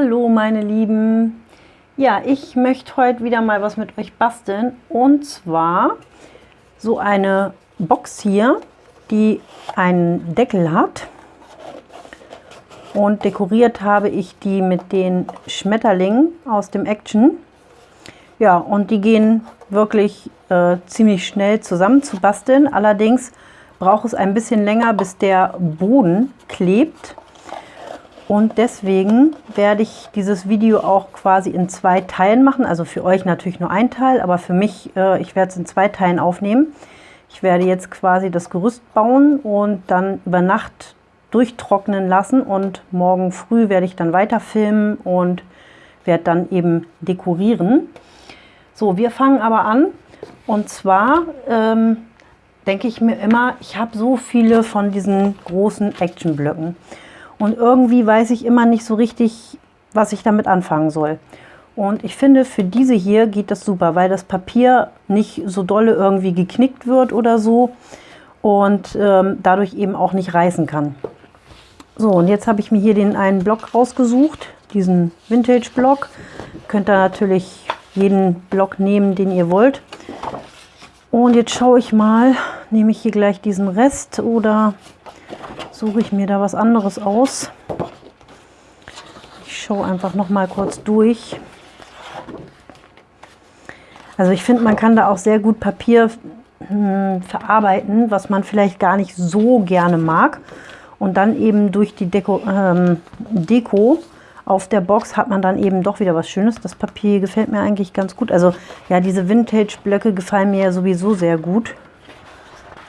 Hallo meine Lieben! Ja, ich möchte heute wieder mal was mit euch basteln und zwar so eine Box hier, die einen Deckel hat und dekoriert habe ich die mit den Schmetterlingen aus dem Action. Ja, und die gehen wirklich äh, ziemlich schnell zusammen zu basteln. Allerdings braucht es ein bisschen länger, bis der Boden klebt. Und deswegen werde ich dieses Video auch quasi in zwei Teilen machen. Also für euch natürlich nur ein Teil, aber für mich, äh, ich werde es in zwei Teilen aufnehmen. Ich werde jetzt quasi das Gerüst bauen und dann über Nacht durchtrocknen lassen und morgen früh werde ich dann weiter filmen und werde dann eben dekorieren. So, wir fangen aber an und zwar ähm, denke ich mir immer, ich habe so viele von diesen großen Actionblöcken. Und irgendwie weiß ich immer nicht so richtig, was ich damit anfangen soll. Und ich finde, für diese hier geht das super, weil das Papier nicht so dolle irgendwie geknickt wird oder so und ähm, dadurch eben auch nicht reißen kann. So, und jetzt habe ich mir hier den einen Block rausgesucht, diesen Vintage-Block. Könnt ihr natürlich jeden Block nehmen, den ihr wollt. Und jetzt schaue ich mal, nehme ich hier gleich diesen Rest oder suche ich mir da was anderes aus. Ich schaue einfach noch mal kurz durch. Also ich finde, man kann da auch sehr gut Papier hm, verarbeiten, was man vielleicht gar nicht so gerne mag. Und dann eben durch die Deko, ähm, Deko auf der Box hat man dann eben doch wieder was Schönes. Das Papier gefällt mir eigentlich ganz gut. Also ja, diese Vintage-Blöcke gefallen mir ja sowieso sehr gut.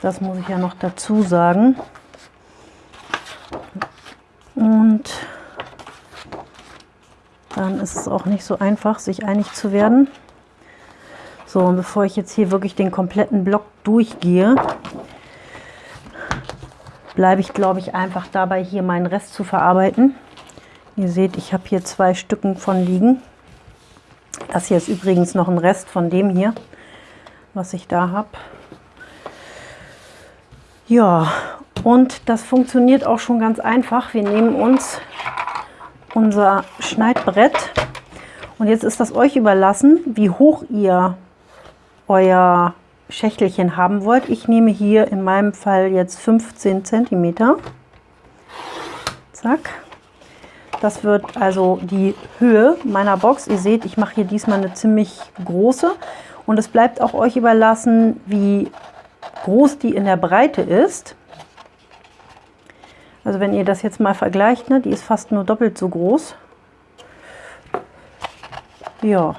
Das muss ich ja noch dazu sagen. Und dann ist es auch nicht so einfach, sich einig zu werden. So, und bevor ich jetzt hier wirklich den kompletten Block durchgehe, bleibe ich, glaube ich, einfach dabei, hier meinen Rest zu verarbeiten. Ihr seht, ich habe hier zwei Stücken von liegen. Das hier ist übrigens noch ein Rest von dem hier, was ich da habe. Ja, und das funktioniert auch schon ganz einfach. Wir nehmen uns unser Schneidbrett und jetzt ist das euch überlassen, wie hoch ihr euer Schächtelchen haben wollt. Ich nehme hier in meinem Fall jetzt 15 cm. Zack. Das wird also die Höhe meiner Box. Ihr seht, ich mache hier diesmal eine ziemlich große. Und es bleibt auch euch überlassen, wie groß die in der Breite ist. Also wenn ihr das jetzt mal vergleicht, ne, die ist fast nur doppelt so groß. Ja,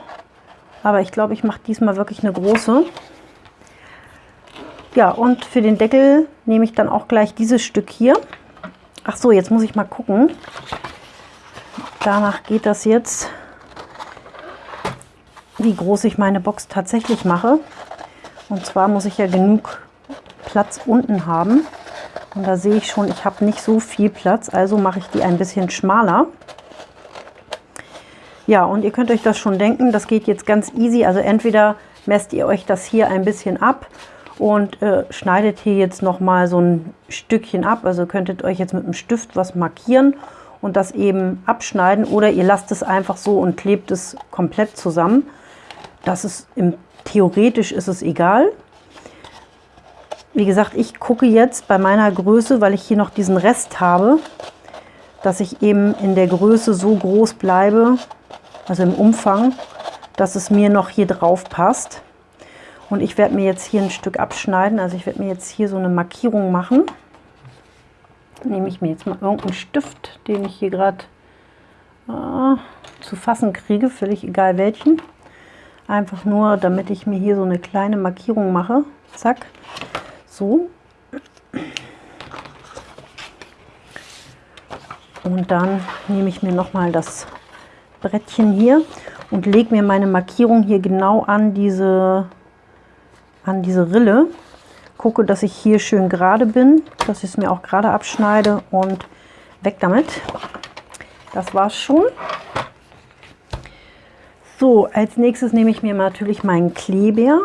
aber ich glaube, ich mache diesmal wirklich eine große. Ja, und für den Deckel nehme ich dann auch gleich dieses Stück hier. Ach so, jetzt muss ich mal gucken. Danach geht das jetzt, wie groß ich meine Box tatsächlich mache. Und zwar muss ich ja genug Platz unten haben. Und da sehe ich schon, ich habe nicht so viel Platz, also mache ich die ein bisschen schmaler. Ja, und ihr könnt euch das schon denken, das geht jetzt ganz easy. Also entweder messt ihr euch das hier ein bisschen ab und äh, schneidet hier jetzt noch mal so ein Stückchen ab. Also könntet euch jetzt mit einem Stift was markieren und das eben abschneiden oder ihr lasst es einfach so und klebt es komplett zusammen. Das ist im, theoretisch ist es egal. Wie gesagt, ich gucke jetzt bei meiner Größe, weil ich hier noch diesen Rest habe, dass ich eben in der Größe so groß bleibe, also im Umfang, dass es mir noch hier drauf passt. Und ich werde mir jetzt hier ein Stück abschneiden, also ich werde mir jetzt hier so eine Markierung machen. Nehme ich mir jetzt mal irgendeinen Stift, den ich hier gerade äh, zu fassen kriege, völlig egal welchen. Einfach nur, damit ich mir hier so eine kleine Markierung mache. Zack so. Und dann nehme ich mir noch mal das Brettchen hier und lege mir meine Markierung hier genau an diese, an diese Rille. Gucke, dass ich hier schön gerade bin, dass ich es mir auch gerade abschneide und weg damit. Das war's schon. So, als nächstes nehme ich mir natürlich meinen Kleber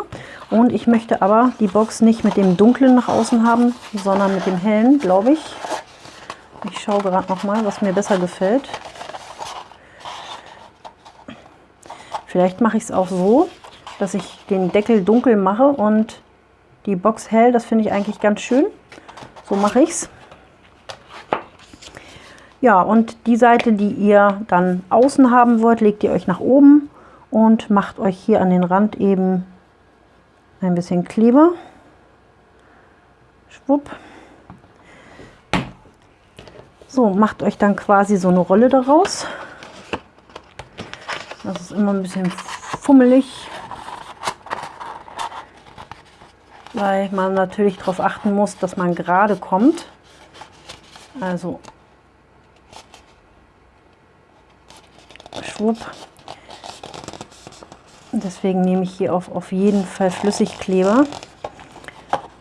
und ich möchte aber die Box nicht mit dem dunklen nach außen haben, sondern mit dem hellen, glaube ich. Ich schaue gerade noch mal, was mir besser gefällt. Vielleicht mache ich es auch so, dass ich den Deckel dunkel mache und die Box hell. Das finde ich eigentlich ganz schön. So mache ich es. Ja, und die Seite, die ihr dann außen haben wollt, legt ihr euch nach oben und macht euch hier an den Rand eben ein bisschen Kleber. Schwupp. So, macht euch dann quasi so eine Rolle daraus. Das ist immer ein bisschen fummelig, weil man natürlich darauf achten muss, dass man gerade kommt. Also schwupp. Deswegen nehme ich hier auf, auf jeden Fall Flüssigkleber.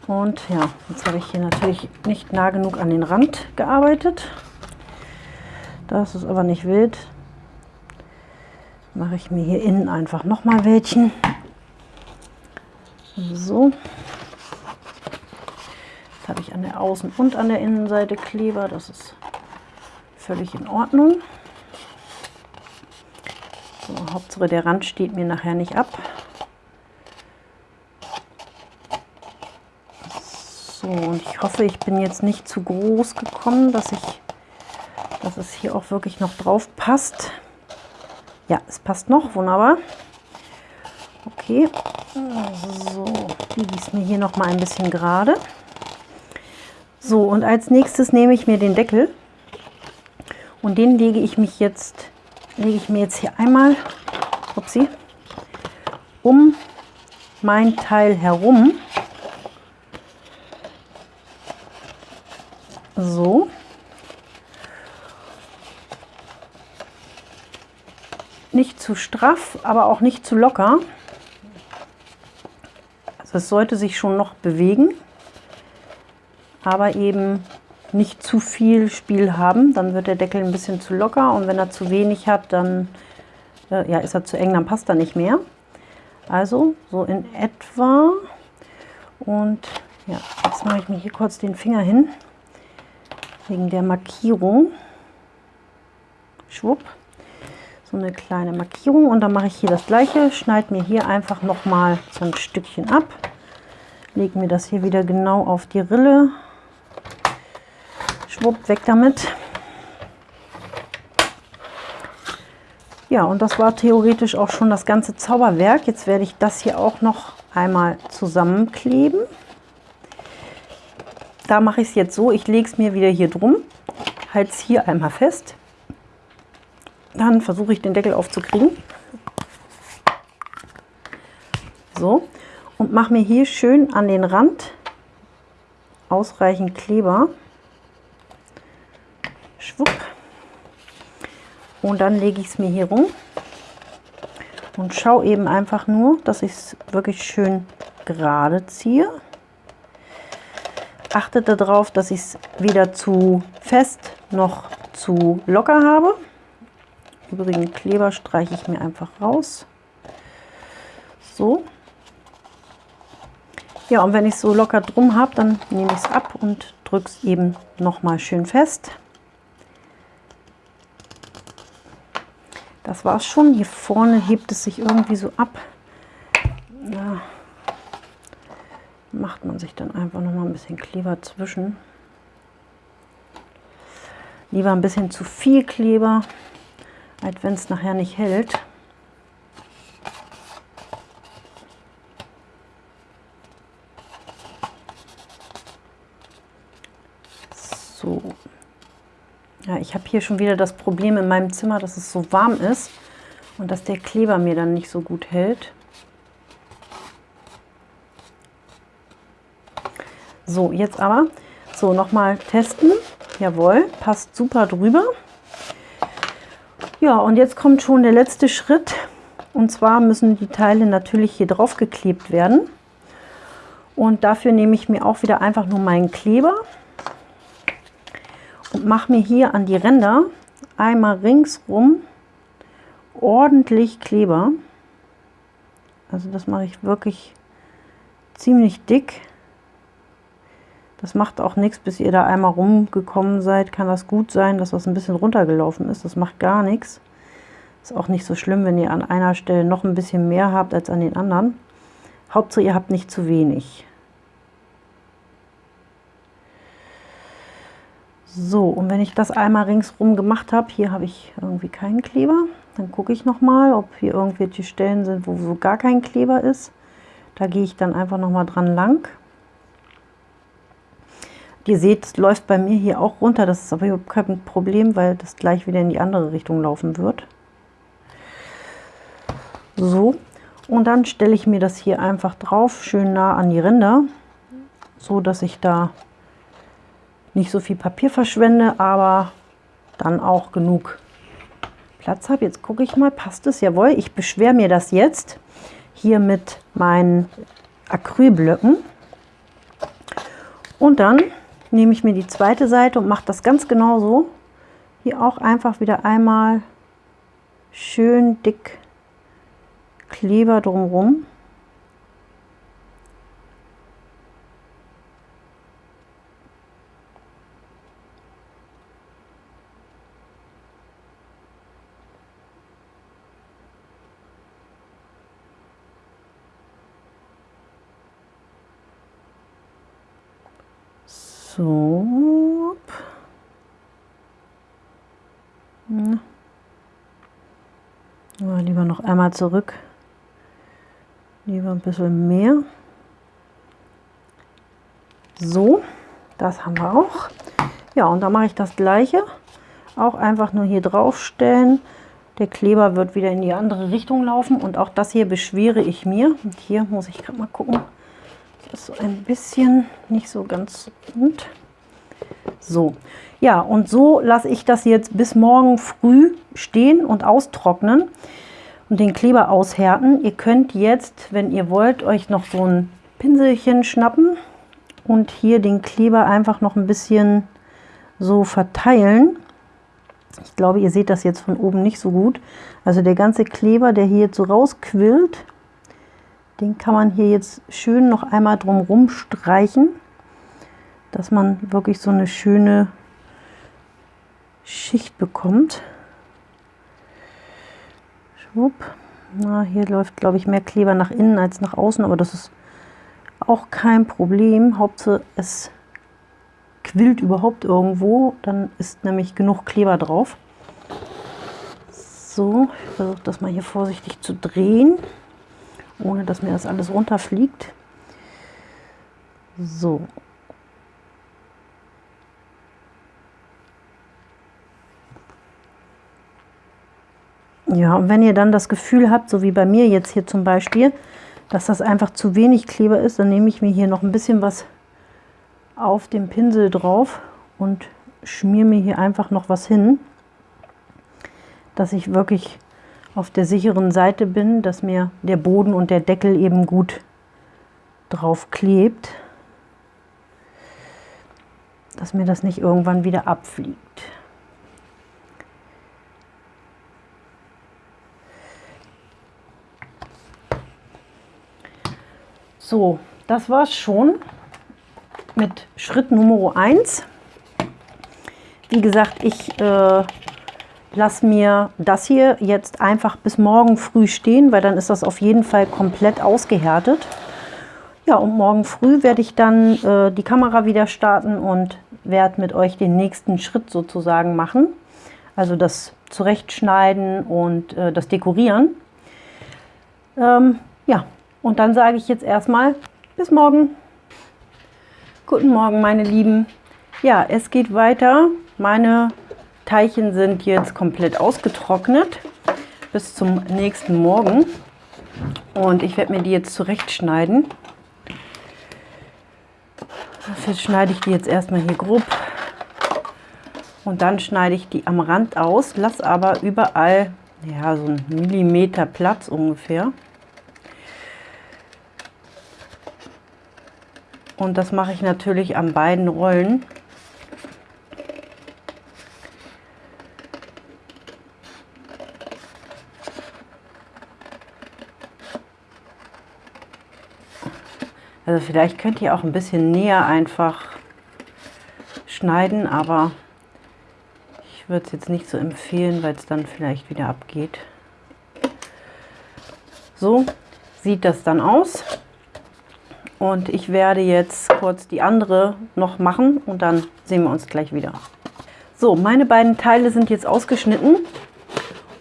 Und ja, jetzt habe ich hier natürlich nicht nah genug an den Rand gearbeitet. Das ist aber nicht wild. Mache ich mir hier innen einfach nochmal welchen. So. Jetzt habe ich an der Außen- und an der Innenseite Kleber. Das ist völlig in Ordnung. Hauptsache der Rand steht mir nachher nicht ab. So, und ich hoffe, ich bin jetzt nicht zu groß gekommen, dass ich dass es hier auch wirklich noch drauf passt. Ja, es passt noch, wunderbar. Okay, so, biege ich mir hier noch mal ein bisschen gerade. So, und als nächstes nehme ich mir den Deckel und den lege ich mich jetzt, lege ich mir jetzt hier einmal, upsie, um mein Teil herum. So. nicht zu straff, aber auch nicht zu locker. Also es sollte sich schon noch bewegen, aber eben nicht zu viel Spiel haben. Dann wird der Deckel ein bisschen zu locker und wenn er zu wenig hat, dann äh, ja, ist er zu eng, dann passt er nicht mehr. Also so in etwa. Und ja, jetzt mache ich mir hier kurz den Finger hin, wegen der Markierung. Schwupp so eine kleine Markierung und dann mache ich hier das gleiche, schneide mir hier einfach noch mal so ein Stückchen ab, lege mir das hier wieder genau auf die Rille, schwupp, weg damit. Ja, und das war theoretisch auch schon das ganze Zauberwerk. Jetzt werde ich das hier auch noch einmal zusammenkleben. Da mache ich es jetzt so, ich lege es mir wieder hier drum, halte es hier einmal fest, dann versuche ich den Deckel aufzukriegen. So, und mache mir hier schön an den Rand ausreichend Kleber. Schwupp. Und dann lege ich es mir hier rum und schaue eben einfach nur, dass ich es wirklich schön gerade ziehe. Achtet darauf, dass ich es weder zu fest noch zu locker habe übrigen Kleber streiche ich mir einfach raus. So. Ja, und wenn ich so locker drum habe, dann nehme ich es ab und drücke es eben noch mal schön fest. Das war schon. Hier vorne hebt es sich irgendwie so ab. Ja, macht man sich dann einfach noch mal ein bisschen Kleber zwischen. Lieber ein bisschen zu viel Kleber als wenn es nachher nicht hält. So. Ja, ich habe hier schon wieder das Problem in meinem Zimmer, dass es so warm ist und dass der Kleber mir dann nicht so gut hält. So, jetzt aber, so nochmal testen. Jawohl, passt super drüber. Ja, und jetzt kommt schon der letzte Schritt. Und zwar müssen die Teile natürlich hier drauf geklebt werden. Und dafür nehme ich mir auch wieder einfach nur meinen Kleber mache mir hier an die Ränder einmal ringsrum ordentlich Kleber. Also das mache ich wirklich ziemlich dick. Das macht auch nichts, bis ihr da einmal rumgekommen seid, kann das gut sein, dass das ein bisschen runtergelaufen ist. Das macht gar nichts. Ist auch nicht so schlimm, wenn ihr an einer Stelle noch ein bisschen mehr habt als an den anderen. Hauptsache, ihr habt nicht zu wenig. So, und wenn ich das einmal ringsrum gemacht habe, hier habe ich irgendwie keinen Kleber, dann gucke ich noch mal, ob hier irgendwelche Stellen sind, wo so gar kein Kleber ist. Da gehe ich dann einfach noch mal dran lang. Ihr seht, es läuft bei mir hier auch runter, das ist aber überhaupt kein Problem, weil das gleich wieder in die andere Richtung laufen wird. So, und dann stelle ich mir das hier einfach drauf, schön nah an die Ränder, so dass ich da nicht so viel Papier verschwende, aber dann auch genug Platz habe. Jetzt gucke ich mal, passt es? Jawohl, ich beschwere mir das jetzt hier mit meinen Acrylblöcken. Und dann nehme ich mir die zweite Seite und mache das ganz genau so. Hier auch einfach wieder einmal schön dick Kleber drumherum. So. Ja. Ja, lieber noch einmal zurück. Lieber ein bisschen mehr. So, das haben wir auch. Ja, und dann mache ich das gleiche. Auch einfach nur hier drauf stellen. Der Kleber wird wieder in die andere Richtung laufen. Und auch das hier beschwere ich mir. Und hier muss ich gerade mal gucken ist so ein bisschen nicht so ganz rund. So, ja, und so lasse ich das jetzt bis morgen früh stehen und austrocknen und den Kleber aushärten. Ihr könnt jetzt, wenn ihr wollt, euch noch so ein Pinselchen schnappen und hier den Kleber einfach noch ein bisschen so verteilen. Ich glaube, ihr seht das jetzt von oben nicht so gut. Also der ganze Kleber, der hier jetzt so rausquillt, den kann man hier jetzt schön noch einmal drumherum streichen, dass man wirklich so eine schöne Schicht bekommt. Schwupp. Na, hier läuft, glaube ich, mehr Kleber nach innen als nach außen, aber das ist auch kein Problem. Hauptsache, es quillt überhaupt irgendwo, dann ist nämlich genug Kleber drauf. So, ich versuche das mal hier vorsichtig zu drehen ohne dass mir das alles runterfliegt. So. Ja, und wenn ihr dann das Gefühl habt, so wie bei mir jetzt hier zum Beispiel, dass das einfach zu wenig Kleber ist, dann nehme ich mir hier noch ein bisschen was auf dem Pinsel drauf und schmier mir hier einfach noch was hin, dass ich wirklich auf der sicheren Seite bin, dass mir der Boden und der Deckel eben gut drauf klebt, dass mir das nicht irgendwann wieder abfliegt. So, das war's schon mit Schritt Nummer 1. Wie gesagt, ich äh, lasse mir das hier jetzt einfach bis morgen früh stehen, weil dann ist das auf jeden Fall komplett ausgehärtet. Ja, und morgen früh werde ich dann äh, die Kamera wieder starten und werde mit euch den nächsten Schritt sozusagen machen. Also das Zurechtschneiden und äh, das Dekorieren. Ähm, ja, und dann sage ich jetzt erstmal bis morgen. Guten Morgen, meine Lieben. Ja, es geht weiter. Meine Teilchen sind jetzt komplett ausgetrocknet bis zum nächsten Morgen. Und ich werde mir die jetzt zurechtschneiden. Dafür schneide ich die jetzt erstmal hier grob. Und dann schneide ich die am Rand aus, lasse aber überall ja, so einen Millimeter Platz ungefähr. Und das mache ich natürlich an beiden Rollen. Also vielleicht könnt ihr auch ein bisschen näher einfach schneiden, aber ich würde es jetzt nicht so empfehlen, weil es dann vielleicht wieder abgeht. So sieht das dann aus. Und ich werde jetzt kurz die andere noch machen und dann sehen wir uns gleich wieder. So, meine beiden Teile sind jetzt ausgeschnitten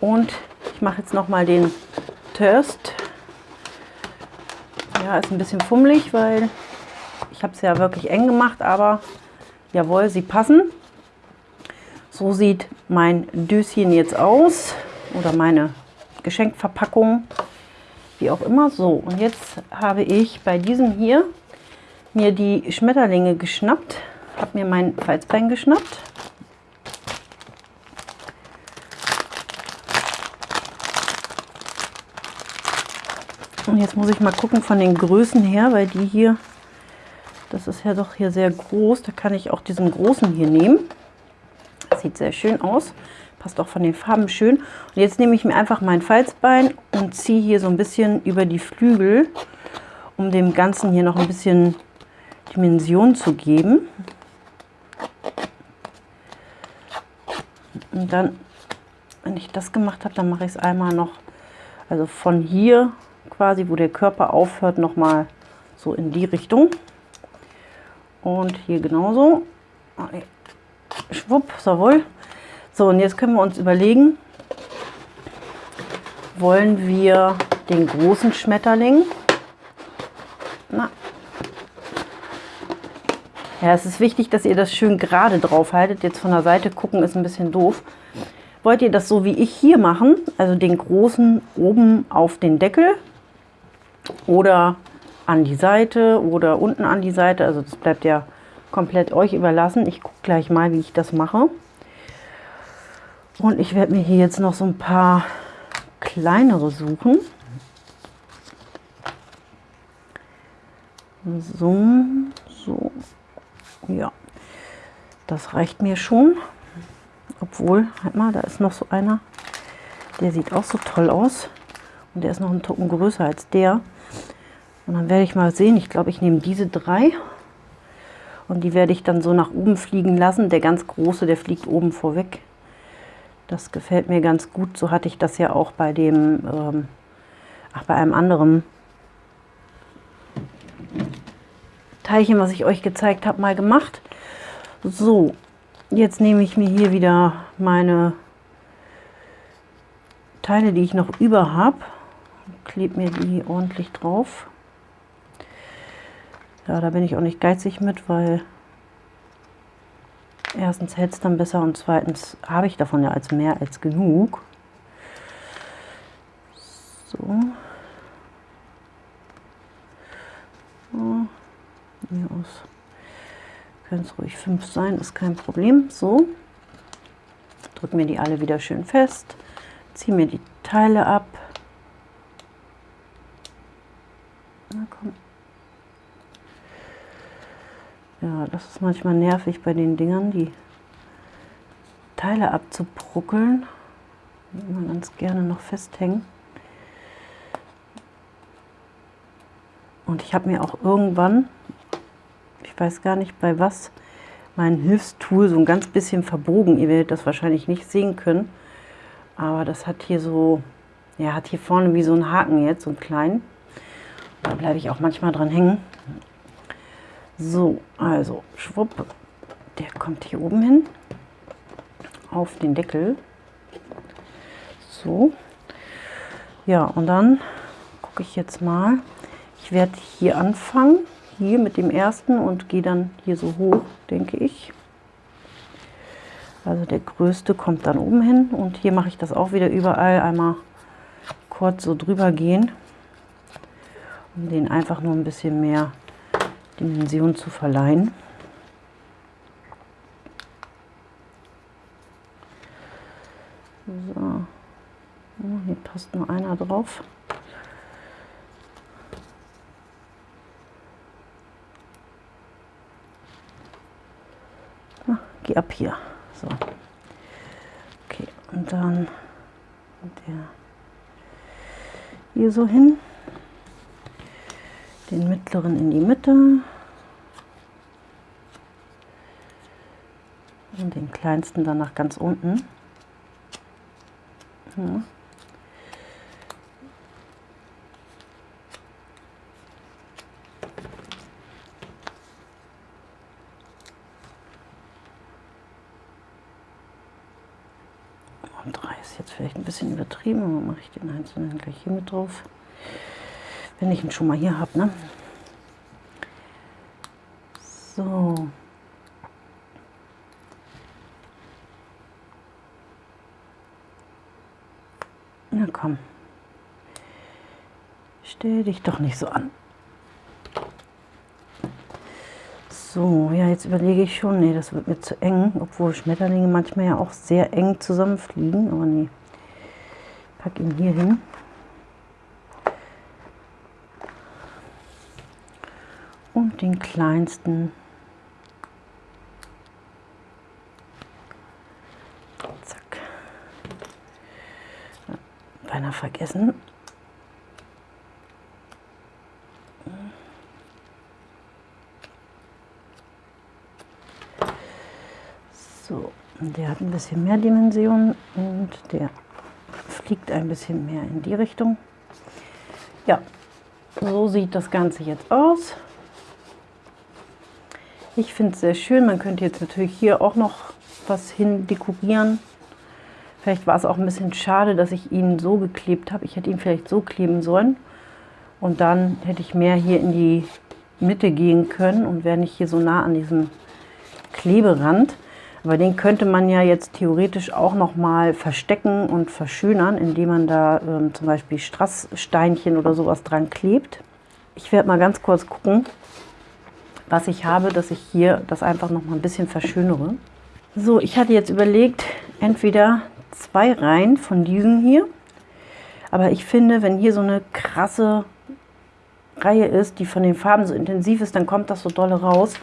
und ich mache jetzt noch mal den Toast. Ja, ist ein bisschen fummelig, weil ich habe es ja wirklich eng gemacht, aber jawohl, sie passen. So sieht mein Döschen jetzt aus oder meine Geschenkverpackung, wie auch immer. So, und jetzt habe ich bei diesem hier mir die Schmetterlinge geschnappt, habe mir mein Falzbein geschnappt Und jetzt muss ich mal gucken von den Größen her, weil die hier, das ist ja doch hier sehr groß. Da kann ich auch diesen großen hier nehmen. Sieht sehr schön aus. Passt auch von den Farben schön. Und jetzt nehme ich mir einfach mein Falzbein und ziehe hier so ein bisschen über die Flügel, um dem Ganzen hier noch ein bisschen Dimension zu geben. Und dann, wenn ich das gemacht habe, dann mache ich es einmal noch, also von hier quasi, wo der Körper aufhört, noch mal so in die Richtung. Und hier genauso. Schwupp, jawohl. So, und jetzt können wir uns überlegen, wollen wir den großen Schmetterling? Na. Ja, es ist wichtig, dass ihr das schön gerade drauf haltet. Jetzt von der Seite gucken ist ein bisschen doof. Wollt ihr das so wie ich hier machen, also den großen oben auf den Deckel oder an die Seite oder unten an die Seite. Also das bleibt ja komplett euch überlassen. Ich gucke gleich mal, wie ich das mache. Und ich werde mir hier jetzt noch so ein paar kleinere suchen. So, so, ja, das reicht mir schon. Obwohl, halt mal, da ist noch so einer, der sieht auch so toll aus. Und der ist noch ein Tucken größer als der. Und dann werde ich mal sehen, ich glaube, ich nehme diese drei und die werde ich dann so nach oben fliegen lassen. Der ganz große, der fliegt oben vorweg. Das gefällt mir ganz gut. So hatte ich das ja auch bei dem, ähm, ach, bei einem anderen Teilchen, was ich euch gezeigt habe, mal gemacht. So, jetzt nehme ich mir hier wieder meine Teile, die ich noch über habe, klebe mir die ordentlich drauf. Ja, da bin ich auch nicht geizig mit, weil erstens hält es dann besser und zweitens habe ich davon ja als mehr als genug. So. so. Aus können es ruhig fünf sein, ist kein Problem. So. Drücke mir die alle wieder schön fest. Ziehe mir die Teile ab. Na komm. Ja, das ist manchmal nervig bei den Dingern, die Teile abzubruckeln. Die immer ganz gerne noch festhängen. Und ich habe mir auch irgendwann, ich weiß gar nicht bei was, mein Hilfstool so ein ganz bisschen verbogen. Ihr werdet das wahrscheinlich nicht sehen können. Aber das hat hier so, ja, hat hier vorne wie so einen Haken jetzt, so einen kleinen. Da bleibe ich auch manchmal dran hängen. So, also schwupp, der kommt hier oben hin auf den Deckel. So, ja, und dann gucke ich jetzt mal. Ich werde hier anfangen, hier mit dem ersten und gehe dann hier so hoch, denke ich. Also der größte kommt dann oben hin und hier mache ich das auch wieder überall einmal kurz so drüber gehen, um den einfach nur ein bisschen mehr Dimension zu verleihen. So. Oh, hier passt nur einer drauf. Na, geh ab hier. So. Okay, und dann der hier so hin den mittleren in die Mitte und den kleinsten dann nach ganz unten. Ja. Und 3 ist jetzt vielleicht ein bisschen übertrieben, aber mache ich den einzelnen gleich hier mit drauf. Wenn ich ihn schon mal hier habe, ne? So. Na komm. Stell dich doch nicht so an. So, ja, jetzt überlege ich schon, nee, das wird mir zu eng, obwohl Schmetterlinge manchmal ja auch sehr eng zusammenfliegen, aber nee. Pack ihn hier hin. Den kleinsten Zack. Beinahe vergessen. So, der hat ein bisschen mehr Dimensionen und der fliegt ein bisschen mehr in die Richtung. Ja, so sieht das Ganze jetzt aus. Ich finde es sehr schön. Man könnte jetzt natürlich hier auch noch was hin dekorieren. Vielleicht war es auch ein bisschen schade, dass ich ihn so geklebt habe. Ich hätte ihn vielleicht so kleben sollen. Und dann hätte ich mehr hier in die Mitte gehen können und wäre nicht hier so nah an diesem Kleberand. Aber den könnte man ja jetzt theoretisch auch noch mal verstecken und verschönern, indem man da ähm, zum Beispiel Strasssteinchen oder sowas dran klebt. Ich werde mal ganz kurz gucken, was ich habe, dass ich hier das einfach noch mal ein bisschen verschönere. So, ich hatte jetzt überlegt, entweder zwei Reihen von diesen hier. Aber ich finde, wenn hier so eine krasse Reihe ist, die von den Farben so intensiv ist, dann kommt das so dolle raus.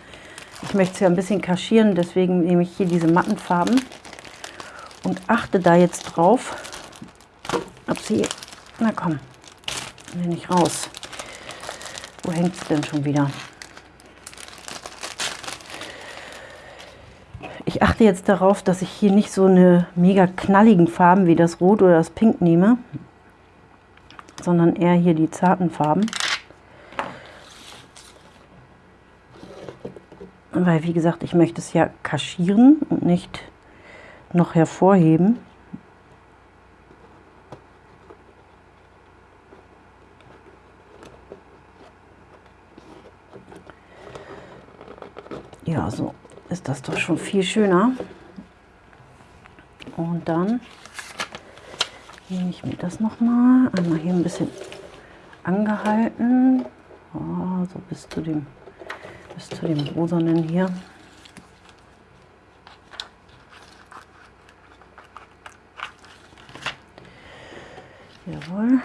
Ich möchte es ja ein bisschen kaschieren, deswegen nehme ich hier diese matten Farben und achte da jetzt drauf, ob sie, na komm, will nicht raus. Wo hängt es denn schon wieder? Ich achte jetzt darauf, dass ich hier nicht so eine mega knalligen Farben wie das Rot oder das Pink nehme, sondern eher hier die zarten Farben. weil wie gesagt, ich möchte es ja kaschieren und nicht noch hervorheben. Ja, so ist das doch schon viel schöner. Und dann nehme ich mir das noch mal einmal hier ein bisschen angehalten, oh, so bis zu dem bis zu dem rosanen hier. Jawohl.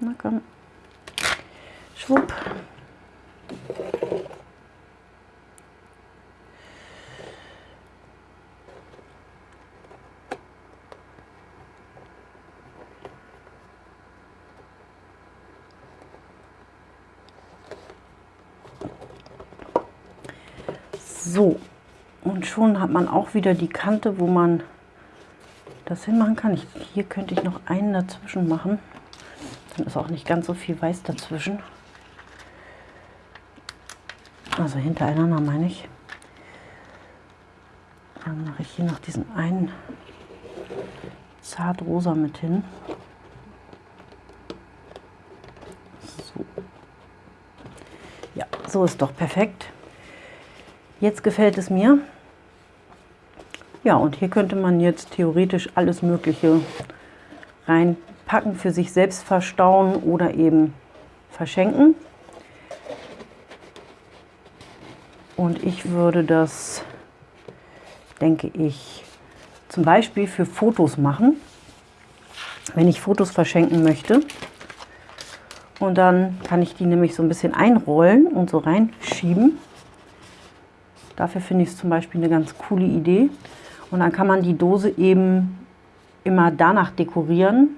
Na komm. Schwupp. So, und schon hat man auch wieder die Kante, wo man das hinmachen kann. Ich, hier könnte ich noch einen dazwischen machen. Dann ist auch nicht ganz so viel weiß dazwischen. Also hintereinander meine ich. Dann mache ich hier noch diesen einen zart rosa mit hin. So. Ja, so ist doch perfekt. Jetzt gefällt es mir. Ja, und hier könnte man jetzt theoretisch alles Mögliche reinpacken, für sich selbst verstauen oder eben verschenken. Und ich würde das, denke ich, zum Beispiel für Fotos machen, wenn ich Fotos verschenken möchte. Und dann kann ich die nämlich so ein bisschen einrollen und so reinschieben. Dafür finde ich es zum Beispiel eine ganz coole Idee. Und dann kann man die Dose eben immer danach dekorieren,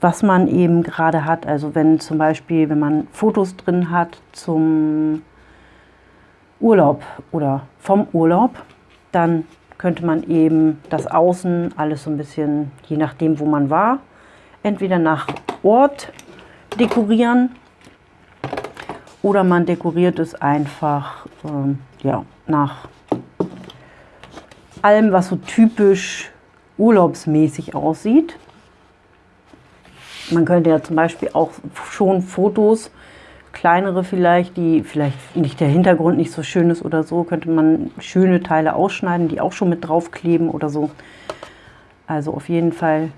was man eben gerade hat. Also wenn zum Beispiel, wenn man Fotos drin hat zum Urlaub oder vom Urlaub, dann könnte man eben das Außen alles so ein bisschen, je nachdem wo man war, entweder nach Ort dekorieren oder man dekoriert es einfach ähm, ja, nach allem, was so typisch urlaubsmäßig aussieht. Man könnte ja zum Beispiel auch schon Fotos, kleinere vielleicht, die vielleicht nicht der Hintergrund nicht so schön ist oder so, könnte man schöne Teile ausschneiden, die auch schon mit draufkleben oder so. Also auf jeden Fall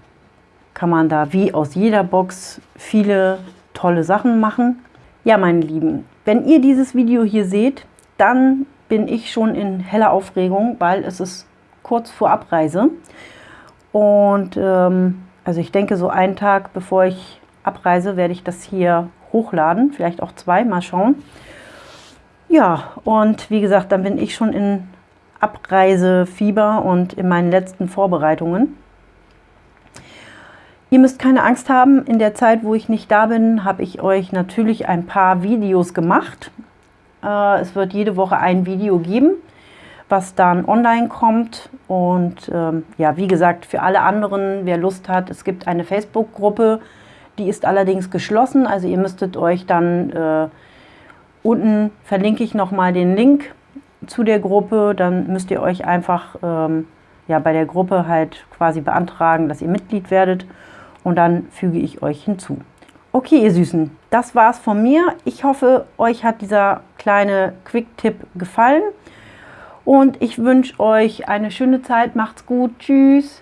kann man da wie aus jeder Box viele tolle Sachen machen. Ja, meine Lieben, wenn ihr dieses Video hier seht, dann bin ich schon in heller Aufregung, weil es ist kurz vor Abreise. Und ähm, also ich denke, so einen Tag bevor ich abreise, werde ich das hier hochladen. Vielleicht auch zwei, mal schauen. Ja, und wie gesagt, dann bin ich schon in Abreisefieber und in meinen letzten Vorbereitungen. Ihr müsst keine Angst haben, in der Zeit, wo ich nicht da bin, habe ich euch natürlich ein paar Videos gemacht. Äh, es wird jede Woche ein Video geben, was dann online kommt. Und ähm, ja, wie gesagt, für alle anderen, wer Lust hat, es gibt eine Facebook-Gruppe, die ist allerdings geschlossen. Also ihr müsstet euch dann, äh, unten verlinke ich nochmal den Link zu der Gruppe. Dann müsst ihr euch einfach ähm, ja, bei der Gruppe halt quasi beantragen, dass ihr Mitglied werdet. Und dann füge ich euch hinzu. Okay, ihr Süßen, das war's von mir. Ich hoffe, euch hat dieser kleine Quick-Tipp gefallen. Und ich wünsche euch eine schöne Zeit. Macht's gut. Tschüss.